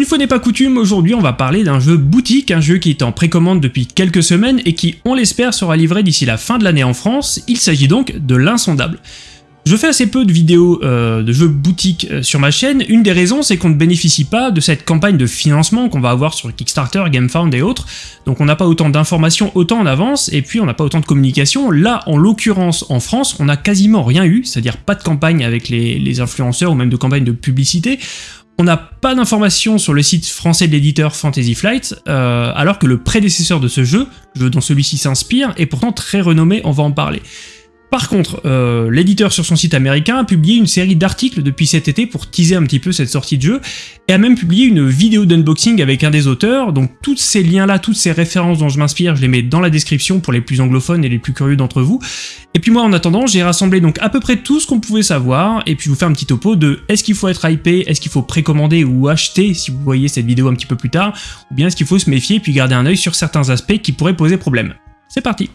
Une fois n'est pas coutume, aujourd'hui on va parler d'un jeu boutique, un jeu qui est en précommande depuis quelques semaines et qui, on l'espère, sera livré d'ici la fin de l'année en France. Il s'agit donc de l'insondable. Je fais assez peu de vidéos euh, de jeux boutiques euh, sur ma chaîne, une des raisons c'est qu'on ne bénéficie pas de cette campagne de financement qu'on va avoir sur Kickstarter, GameFound et autres, donc on n'a pas autant d'informations autant en avance, et puis on n'a pas autant de communication. Là, en l'occurrence, en France, on n'a quasiment rien eu, c'est-à-dire pas de campagne avec les, influenceurs ou même de campagne de publicité, on n'a pas d'informations sur le site français de l'éditeur Fantasy Flight, euh, alors que le prédécesseur de ce jeu, le jeu dont celui-ci s'inspire, est pourtant très renommé, on va en parler. Par contre, euh, l'éditeur sur son site américain a publié une série d'articles depuis cet été pour teaser un petit peu cette sortie de jeu, et a même publié une vidéo d'unboxing avec un des auteurs, donc tous ces liens-là, toutes ces références dont je m'inspire, je les mets dans la description pour les plus anglophones et les plus curieux d'entre vous. Et puis moi, en attendant, j'ai rassemblé donc à peu près tout ce qu'on pouvait savoir, et puis je vous fais un petit topo de est-ce qu'il faut être hypé, est-ce qu'il faut précommander ou acheter si vous voyez cette vidéo un petit peu plus tard, ou bien est-ce qu'il faut se méfier et puis garder un œil sur certains aspects qui pourraient poser problème. C'est parti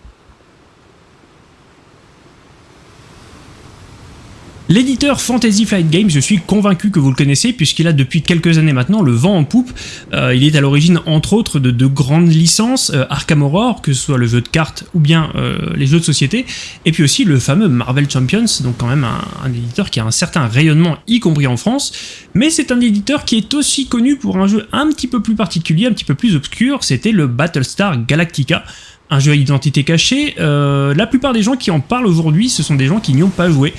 L'éditeur Fantasy Flight Games, je suis convaincu que vous le connaissez puisqu'il a depuis quelques années maintenant le vent en poupe. Euh, il est à l'origine entre autres de deux grandes licences, euh, Arkham Horror, que ce soit le jeu de cartes ou bien euh, les jeux de société, et puis aussi le fameux Marvel Champions, donc quand même un, un éditeur qui a un certain rayonnement, y compris en France, mais c'est un éditeur qui est aussi connu pour un jeu un petit peu plus particulier, un petit peu plus obscur, c'était le Battlestar Galactica, un jeu à identité cachée. la plupart des gens qui en parlent aujourd'hui, ce sont des gens qui n'y ont pas joué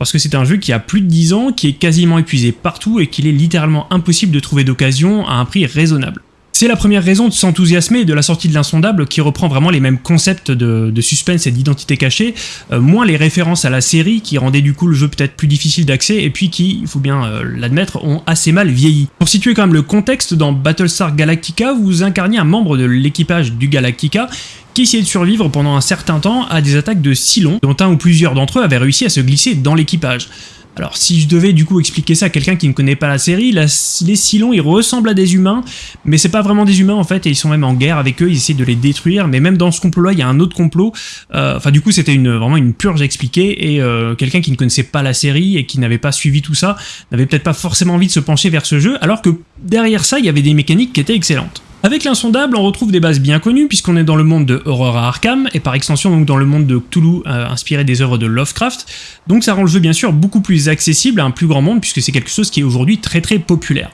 parce que c'est un jeu qui a plus de 10 ans, qui est quasiment épuisé partout et qu'il est littéralement impossible de trouver d'occasion à un prix raisonnable. C'est la première raison de s'enthousiasmer de la sortie de l'insondable qui reprend vraiment les mêmes concepts de, suspense et d'identité cachée, euh, moins les références à la série qui rendaient du coup le jeu peut-être plus difficile d'accès et puis qui, il faut bien euh, l'admettre, ont assez mal vieilli. Pour situer quand même le contexte, dans Battlestar Galactica, vous incarniez un membre de l'équipage du Galactica qui essayait de survivre pendant un certain temps à des attaques de Cylons, dont un ou plusieurs d'entre eux avaient réussi à se glisser dans l'équipage. Alors si je devais du coup expliquer ça à quelqu'un qui ne connaît pas la série, les Cylons ils ressemblent à des humains, mais c'est pas vraiment des humains en fait, et ils sont même en guerre avec eux, ils essaient de les détruire, mais même dans ce complot-là, il y a un autre complot, euh, enfin du coup c'était vraiment une purge expliquée, et euh, quelqu'un qui ne connaissait pas la série et qui n'avait pas suivi tout ça, n'avait peut-être pas forcément envie de se pencher vers ce jeu, alors que derrière ça, il y avait des mécaniques qui étaient excellentes. Avec l'insondable, on retrouve des bases bien connues puisqu'on est dans le monde de Horror à Arkham et par extension donc dans le monde de Cthulhu euh, inspiré des œuvres de Lovecraft. Donc ça rend le jeu bien sûr beaucoup plus accessible à un plus grand monde puisque c'est quelque chose qui est aujourd'hui très très populaire.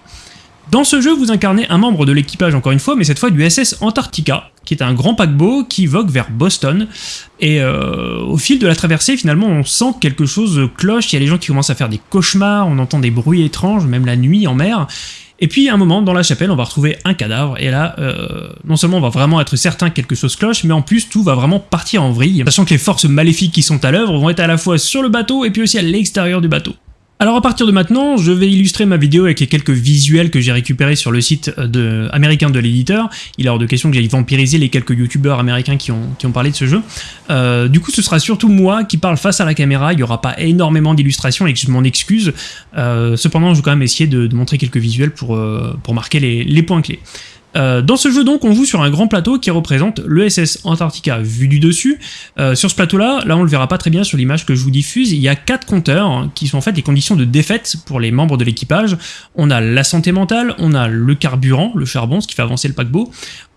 Dans ce jeu, vous incarnez un membre de l'équipage encore une fois, mais cette fois du SS Antarctica, qui est un grand paquebot qui vogue vers Boston. Et euh, au fil de la traversée, finalement, on sent que quelque chose cloche, il y a les gens qui commencent à faire des cauchemars, on entend des bruits étranges, même la nuit en mer, et puis à un moment, dans la chapelle, on va retrouver un cadavre, et là, euh, non seulement on va vraiment être certain que quelque chose cloche, mais en plus tout va vraiment partir en vrille, sachant que les forces maléfiques qui sont à l'œuvre vont être à la fois sur le bateau et puis aussi à l'extérieur du bateau. Alors à partir de maintenant, je vais illustrer ma vidéo avec les quelques visuels que j'ai récupérés sur le site de, américain de l'éditeur. Il est hors de question que j'aille vampiriser les quelques youtubeurs américains qui ont, parlé de ce jeu. Euh, du coup, ce sera surtout moi qui parle face à la caméra, il n'y aura pas énormément d'illustrations et que je m'en excuse. Euh, cependant, je vais quand même essayer de, montrer quelques visuels pour, euh, marquer les points clés. Euh, dans ce jeu donc, on joue sur un grand plateau qui représente le SS Antarctica vu du dessus. Euh, sur ce plateau-là, là on le verra pas très bien sur l'image que je vous diffuse, il y a quatre compteurs hein, qui sont en fait les conditions de défaite pour les membres de l'équipage. On a la santé mentale, on a le carburant, le charbon, ce qui fait avancer le paquebot,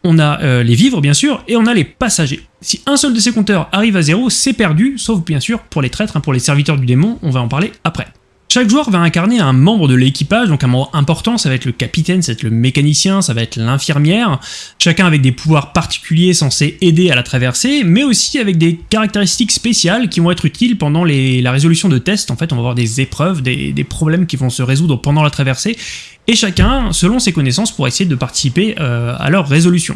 on a euh, les vivres bien sûr, et on a les passagers. Si un seul de ces compteurs arrive à zéro, c'est perdu, sauf bien sûr pour les traîtres, hein, pour les serviteurs du démon, on va en parler après. Chaque joueur va incarner un membre de l'équipage, donc un membre important, ça va être le capitaine, ça va être le mécanicien, ça va être l'infirmière, chacun avec des pouvoirs particuliers censés aider à la traversée, mais aussi avec des caractéristiques spéciales qui vont être utiles pendant la résolution de tests, en fait on va avoir des épreuves, des, problèmes qui vont se résoudre pendant la traversée, et chacun, selon ses connaissances, pour essayer de participer euh, à leur résolution.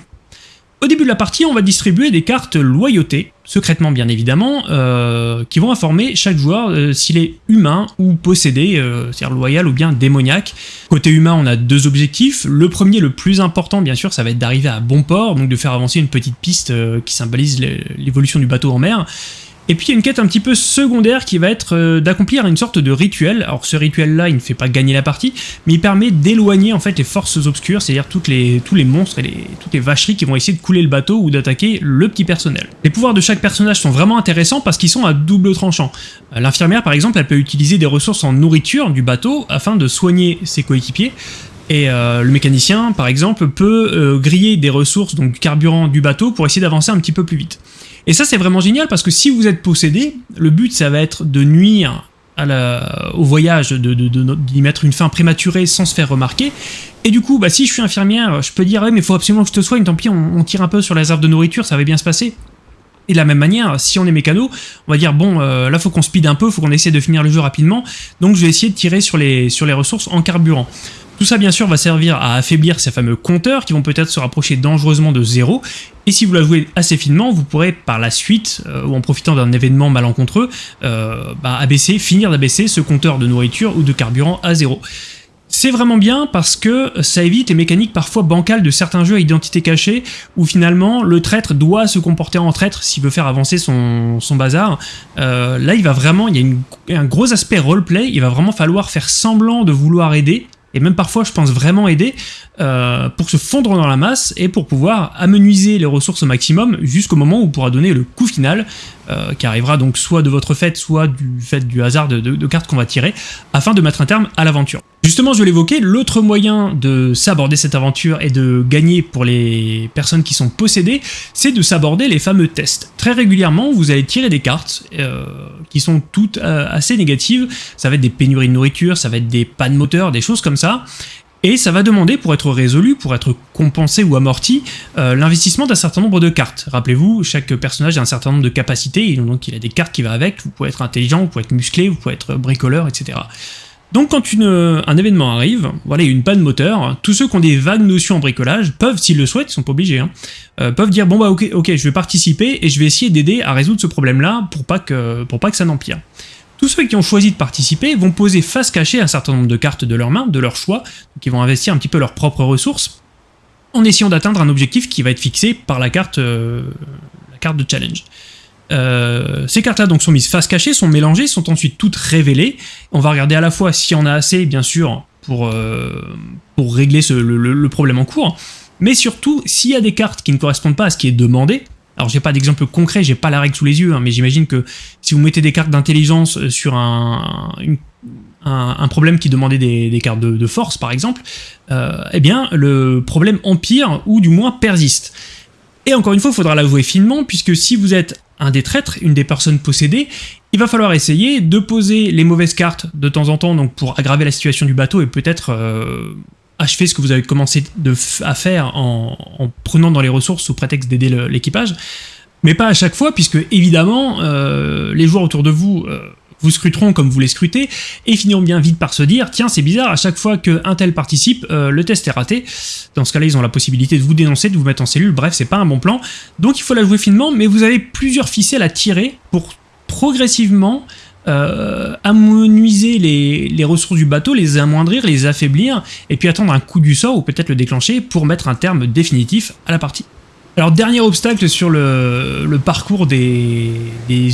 Au début de la partie, on va distribuer des cartes loyauté, secrètement bien évidemment, euh, qui vont informer chaque joueur euh, s'il est humain ou possédé, euh, c'est-à-dire loyal ou bien démoniaque. Côté humain, on a deux objectifs. Le premier, le plus important bien sûr, ça va être d'arriver à bon port, donc de faire avancer une petite piste qui symbolise l'évolution du bateau en mer. Et puis il y a une quête un petit peu secondaire qui va être euh, d'accomplir une sorte de rituel. Alors ce rituel-là, il ne fait pas gagner la partie, mais il permet d'éloigner en fait les forces obscures, c'est-à-dire les, tous les monstres et toutes les vacheries qui vont essayer de couler le bateau ou d'attaquer le petit personnel. Les pouvoirs de chaque personnage sont vraiment intéressants parce qu'ils sont à double tranchant. Euh, l'infirmière par exemple, elle peut utiliser des ressources en nourriture du bateau afin de soigner ses coéquipiers, Et le mécanicien, par exemple, peut griller des ressources, donc du carburant du bateau, pour essayer d'avancer un petit peu plus vite. Et ça, c'est vraiment génial parce que si vous êtes possédé, le but, ça va être de nuire au voyage, d'y de, mettre une fin prématurée sans se faire remarquer. Et du coup, bah, si je suis infirmière, je peux dire, ouais, mais il faut absolument que je te soigne, tant pis, on, tire un peu sur les réserve de nourriture, ça va bien se passer. Et de la même manière, si on est mécano, on va dire, bon, euh, là, faut qu'on speed un peu, faut qu'on essaie de finir le jeu rapidement, donc je vais essayer de tirer sur les ressources en carburant. Tout ça, bien sûr, va servir à affaiblir ces fameux compteurs qui vont peut-être se rapprocher dangereusement de zéro. Et si vous la jouez assez finement, vous pourrez par la suite, euh, ou en profitant d'un événement malencontreux, euh, bah, finir d'abaisser ce compteur de nourriture ou de carburant à zéro. C'est vraiment bien parce que ça évite les mécaniques parfois bancales de certains jeux à identité cachée où finalement le traître doit se comporter en traître s'il veut faire avancer son, bazar. Euh, là il va vraiment, il y a un gros aspect roleplay, il va vraiment falloir faire semblant de vouloir aider et même parfois je pense vraiment aider, euh, pour se fondre dans la masse et pour pouvoir amenuiser les ressources au maximum jusqu'au moment où on pourra donner le coup final, euh, qui arrivera donc soit de votre fait, soit du fait du hasard de, cartes qu'on va tirer, afin de mettre un terme à l'aventure. Justement, je l'évoquais, l'autre moyen de s'aborder cette aventure et de gagner pour les personnes qui sont possédées, c'est de s'aborder les fameux tests. Très régulièrement, vous allez tirer des cartes euh, qui sont toutes assez négatives, ça va être des pénuries de nourriture, ça va être des pannes moteurs, des choses comme ça, et ça va demander, pour être résolu, pour être compensé ou amorti, euh, l'investissement d'un certain nombre de cartes. Rappelez-vous, chaque personnage a un certain nombre de capacités, donc il a des cartes qui vont avec, vous pouvez être intelligent, vous pouvez être musclé, vous pouvez être bricoleur, etc. Donc quand un événement arrive, voilà, une panne moteur, tous ceux qui ont des vagues notions en bricolage peuvent, s'ils le souhaitent, ils sont pas obligés, hein, euh, peuvent dire bon bah ok, ok, je vais participer et je vais essayer d'aider à résoudre ce problème-là pour pas que pour pas que ça n'empire. Tous ceux qui ont choisi de participer vont poser face cachée un certain nombre de cartes de leurs mains, de leur choix, qui vont investir un petit peu leurs propres ressources, en essayant d'atteindre un objectif qui va être fixé par la carte, euh, la carte de challenge. Euh, ces cartes-là donc sont mises face cachée, sont mélangées, sont ensuite toutes révélées. On va regarder à la fois s'il y en a assez, bien sûr, pour, euh, pour régler le, problème en cours, mais surtout s'il y a des cartes qui ne correspondent pas à ce qui est demandé, alors j'ai pas d'exemple concret, j'ai pas la règle sous les yeux, hein, mais j'imagine que si vous mettez des cartes d'intelligence euh, sur un, un, problème qui demandait des, cartes de, force par exemple, eh bien le problème empire ou du moins persiste. Et encore une fois, il faudra l'avouer finement, puisque si vous êtes un des traîtres, une des personnes possédées, il va falloir essayer de poser les mauvaises cartes de temps en temps donc pour aggraver la situation du bateau et peut-être euh, achever ce que vous avez commencé à faire en, prenant dans les ressources sous prétexte d'aider l'équipage, mais pas à chaque fois, puisque évidemment, euh, les joueurs autour de vous euh, vous scruteront comme vous les scrutez, et finiront bien vite par se dire « Tiens, c'est bizarre, à chaque fois qu'un tel participe, euh, le test est raté. » Dans ce cas-là, ils ont la possibilité de vous dénoncer, de vous mettre en cellule, bref, c'est pas un bon plan. Donc il faut la jouer finement, mais vous avez plusieurs ficelles à tirer pour progressivement euh, amenuiser les, ressources du bateau, les amoindrir, les affaiblir, et puis attendre un coup du sort ou peut-être le déclencher pour mettre un terme définitif à la partie. Alors dernier obstacle sur le, parcours des,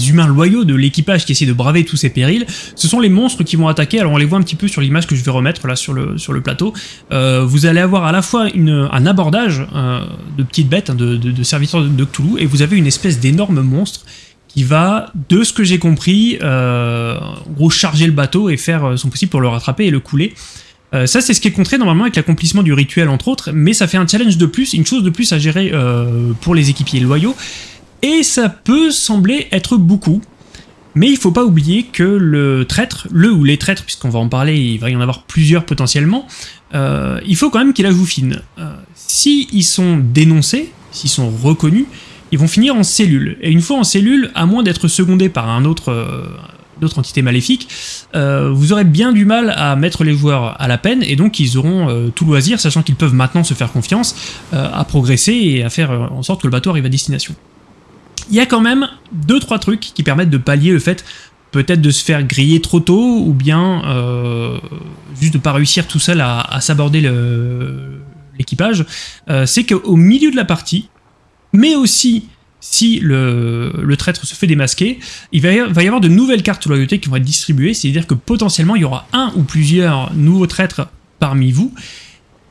humains loyaux de l'équipage qui essaie de braver tous ces périls, ce sont les monstres qui vont attaquer, alors on les voit un petit peu sur l'image que je vais remettre là sur le, plateau. Euh, vous allez avoir à la fois un abordage euh, de petites bêtes, hein, de, serviteurs de, de Cthulhu, et vous avez une espèce d'énorme monstre qui va, de ce que j'ai compris, euh, en gros charger le bateau et faire euh, son possible pour le rattraper et le couler. Euh, ça, c'est ce qui est contré normalement avec l'accomplissement du rituel, entre autres, mais ça fait un challenge de plus, une chose de plus à gérer pour les équipiers loyaux, et ça peut sembler être beaucoup, mais il faut pas oublier que le traître, le ou les traîtres, puisqu'on va en parler, il va y en avoir plusieurs potentiellement, il faut quand même qu'il la joue fine. S'ils sont dénoncés, s'ils sont reconnus, ils vont finir en cellule. Et une fois en cellule, à moins d'être secondé par un autre, euh, entité maléfique, euh, vous aurez bien du mal à mettre les joueurs à la peine, et donc ils auront euh, tout loisir, sachant qu'ils peuvent maintenant se faire confiance, à progresser et à faire en sorte que le bateau arrive à destination. Il y a quand même deux trois trucs qui permettent de pallier le fait peut-être de se faire griller trop tôt, ou bien juste de pas réussir tout seul à, à s'aborder l'équipage, c'est qu'au milieu de la partie, mais aussi si le, traître se fait démasquer, il va, y avoir de nouvelles cartes loyauté qui vont être distribuées, c'est-à-dire que potentiellement il y aura un ou plusieurs nouveaux traîtres parmi vous,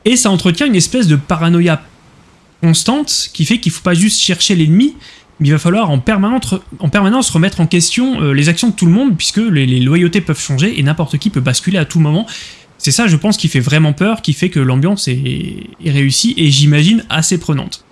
et ça entretient une espèce de paranoïa constante qui fait qu'il ne faut pas juste chercher l'ennemi, mais il va falloir en permanence, en permanence remettre en question euh, les actions de tout le monde, puisque les loyautés peuvent changer et n'importe qui peut basculer à tout moment, C'est ça, je pense, qui fait vraiment peur, qui fait que l'ambiance est, réussie et j'imagine assez prenante.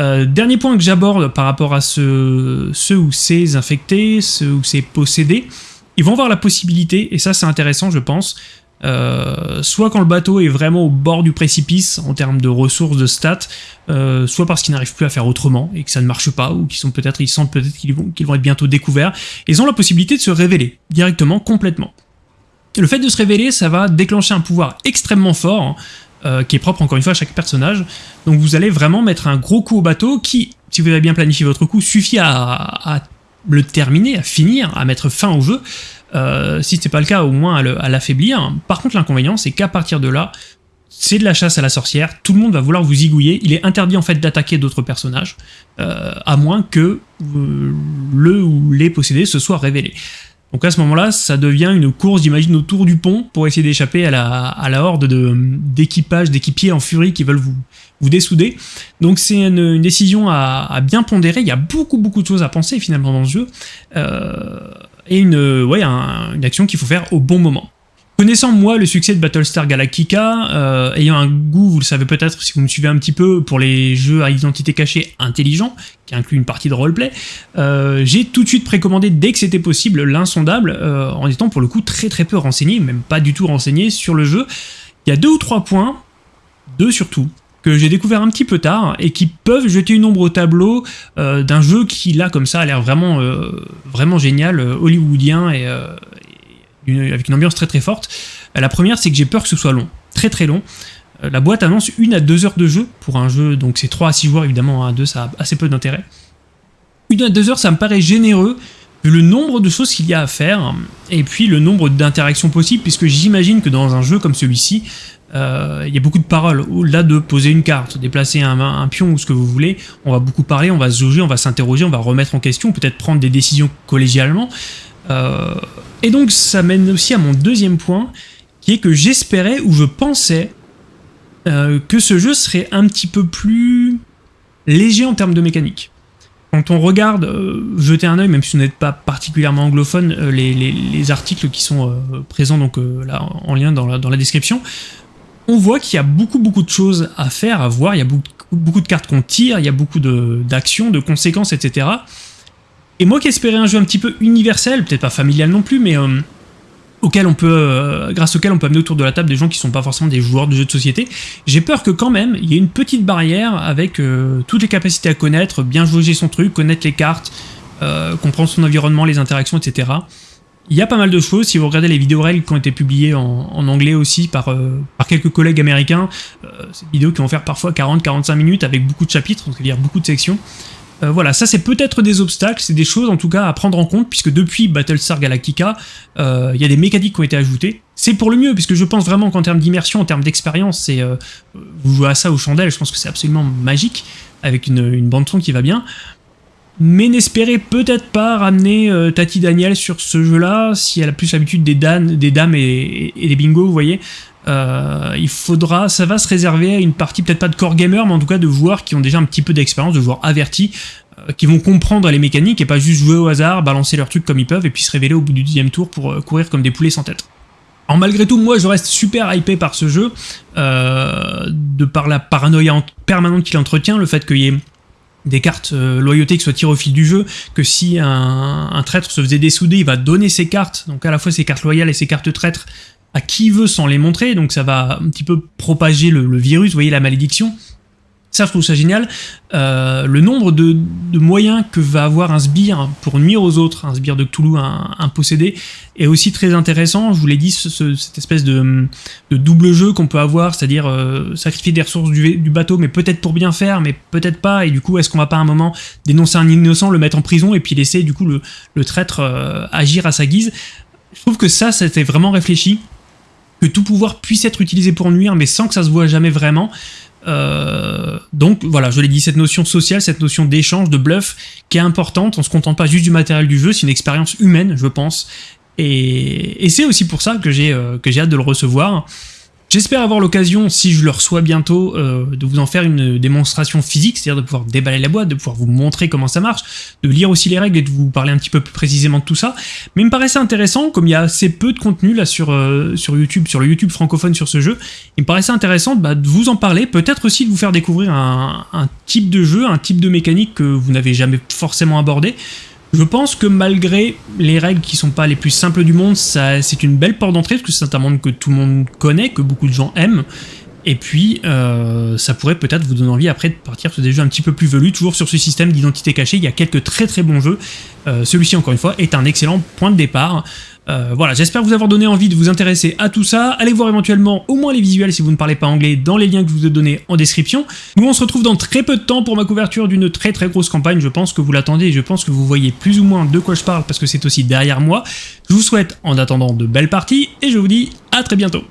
Euh, dernier point que j'aborde par rapport à ceux, ou ces infectés, ceux ou ces possédés, ils vont avoir la possibilité, et ça c'est intéressant je pense, euh, soit quand le bateau est vraiment au bord du précipice en termes de ressources, de stats, euh, soit parce qu'ils n'arrivent plus à faire autrement et que ça ne marche pas, ou qu'ils sont peut-être, ils sentent peut-être qu'ils vont, qu'ils vont être bientôt découverts, ils ont la possibilité de se révéler directement, complètement. Le fait de se révéler, ça va déclencher un pouvoir extrêmement fort, hein, euh, qui est propre encore une fois à chaque personnage. Donc vous allez vraiment mettre un gros coup au bateau qui, si vous avez bien planifié votre coup, suffit à, le terminer, à finir, à mettre fin au jeu. Euh, si ce n'est pas le cas, au moins à l'affaiblir. Par contre, l'inconvénient, c'est qu'à partir de là, c'est de la chasse à la sorcière, tout le monde va vouloir vous zigouiller, il est interdit en fait d'attaquer d'autres personnages, euh, à moins que le ou les possédés se soient révélés. Donc à ce moment-là, ça devient une course, j'imagine, autour du pont pour essayer d'échapper à la, à la horde d'équipage, d'équipiers en furie qui veulent vous, vous dessouder. Donc c'est une, décision à, bien pondérer, il y a beaucoup beaucoup de choses à penser finalement dans ce jeu, euh, et une, ouais, une action qu'il faut faire au bon moment. Connaissant moi le succès de Battlestar Galactica, euh, ayant un goût, vous le savez peut-être si vous me suivez un petit peu, pour les jeux à identité cachée intelligents, qui incluent une partie de roleplay, euh, j'ai tout de suite précommandé dès que c'était possible l'insondable, euh, en étant pour le coup très très peu renseigné, même pas du tout renseigné sur le jeu. Il y a deux ou trois points, deux surtout, que j'ai découvert un petit peu tard et qui peuvent jeter une ombre au tableau d'un jeu qui là comme ça a l'air vraiment vraiment génial, hollywoodien et, avec une ambiance très très forte. Euh, la première, c'est que j'ai peur que ce soit long, très très long. Euh, la boîte annonce une à deux heures de jeu pour un jeu, donc c'est 3 à 6 joueurs évidemment, à 2 ça a assez peu d'intérêt. Une à deux heures, ça me paraît généreux, vu le nombre de choses qu'il y a à faire, et puis le nombre d'interactions possibles, puisque j'imagine que dans un jeu comme celui-ci, euh, il y a beaucoup de paroles. Au-delà de poser une carte, déplacer un, un, pion ou ce que vous voulez, on va beaucoup parler, on va se jauger, on va s'interroger, on va remettre en question, peut-être prendre des décisions collégialement. Euh, et donc ça mène aussi à mon deuxième point, qui est que j'espérais ou je pensais euh, que ce jeu serait un petit peu plus léger en termes de mécanique. Quand on regarde, euh, jeter un oeil, même si vous n'êtes pas particulièrement anglophone, les, articles qui sont présents donc en lien dans la, description, on voit qu'il y a beaucoup beaucoup de choses à faire, à voir, il y a beaucoup, de cartes qu'on tire, il y a beaucoup d'actions, de conséquences, etc. Et moi qui espérais un jeu un petit peu universel, peut-être pas familial non plus, mais euh, auquel on peut, euh, grâce auquel on peut amener autour de la table des gens qui sont pas forcément des joueurs de jeux de société, j'ai peur que quand même, il y ait une petite barrière avec euh, toutes les capacités à connaître, bien jauger son truc, connaître les cartes, comprendre son environnement, les interactions, etc. Il y a pas mal de choses, si vous regardez les vidéos règles qui ont été publiées en, anglais aussi par, par quelques collègues américains, des vidéos qui vont faire parfois 40-45 minutes avec beaucoup de chapitres, c'est-à-dire beaucoup de sections. Euh, voilà, ça c'est peut-être des obstacles, c'est des choses en tout cas à prendre en compte, puisque depuis Battlestar Galactica, euh, il y a des mécaniques qui ont été ajoutées. C'est pour le mieux, puisque je pense vraiment qu'en termes d'immersion, en termes d'expérience, euh, vous jouez à ça aux chandelles, je pense que c'est absolument magique, avec une, bande-son qui va bien. Mais n'espérez peut-être pas ramener Tati Daniel sur ce jeu-là, si elle a plus l'habitude des, des dames et, et, des bingos, vous voyez. Euh, il faudra, ça va se réserver à une partie peut-être pas de core gamer, mais en tout cas de joueurs qui ont déjà un petit peu d'expérience, de joueurs avertis, euh, qui vont comprendre les mécaniques et pas juste jouer au hasard, balancer leurs trucs comme ils peuvent et puis se révéler au bout du deuxième tour pour euh, courir comme des poulets sans tête. Alors malgré tout, moi je reste super hypé par ce jeu, de par la paranoïa permanente qu'il entretient, le fait qu'il y ait des cartes loyauté qui soient tirées au fil du jeu, que si un, un, traître se faisait dessouder, il va donner ses cartes, donc à la fois ses cartes loyales et ses cartes traîtres, qui veut sans les montrer, donc ça va un petit peu propager le, virus, vous voyez la malédiction. Ça, je trouve ça génial. Euh, le nombre de, moyens que va avoir un sbire pour nuire aux autres, un sbire de Cthulhu, un, possédé, est aussi très intéressant. Je vous l'ai dit, cette espèce de, double jeu qu'on peut avoir, c'est-à-dire euh, sacrifier des ressources du, bateau, mais peut-être pour bien faire, mais peut-être pas. Et du coup, est-ce qu'on va pas à un moment dénoncer un innocent, le mettre en prison, et puis laisser du coup le, traître euh, agir à sa guise? Je trouve que ça, c'était vraiment réfléchi que tout pouvoir puisse être utilisé pour nuire, mais sans que ça se voit jamais vraiment. Euh, donc voilà, je l'ai dit, cette notion sociale, cette notion d'échange, de bluff, qui est importante, on se contente pas juste du matériel du jeu, c'est une expérience humaine, je pense. Et, c'est aussi pour ça que j'ai euh, hâte de le recevoir. J'espère avoir l'occasion, si je le reçois bientôt, euh, de vous en faire une démonstration physique, c'est-à-dire de pouvoir déballer la boîte, de pouvoir vous montrer comment ça marche, de lire aussi les règles et de vous parler un petit peu plus précisément de tout ça. Mais il me paraissait intéressant, comme il y a assez peu de contenu là sur, euh, sur YouTube, sur le YouTube francophone sur ce jeu, il me paraissait intéressant bah, de vous en parler, peut-être aussi de vous faire découvrir un, un type de jeu, un type de mécanique que vous n'avez jamais forcément abordé. Je pense que malgré les règles qui sont pas les plus simples du monde, c'est une belle porte d'entrée, parce que c'est un monde que tout le monde connaît, que beaucoup de gens aiment, et puis, euh, ça pourrait peut-être vous donner envie après de partir sur des jeux un petit peu plus velus, toujours sur ce système d'identité cachée. Il y a quelques très très bons jeux. Euh, celui-ci, encore une fois, est un excellent point de départ. Euh, voilà, j'espère vous avoir donné envie de vous intéresser à tout ça. Allez voir éventuellement au moins les visuels si vous ne parlez pas anglais dans les liens que je vous ai donnés en description. Nous, on se retrouve dans très peu de temps pour ma couverture d'une très très grosse campagne. Je pense que vous l'attendez et je pense que vous voyez plus ou moins de quoi je parle parce que c'est aussi derrière moi. Je vous souhaite en attendant de belles parties et je vous dis à très bientôt.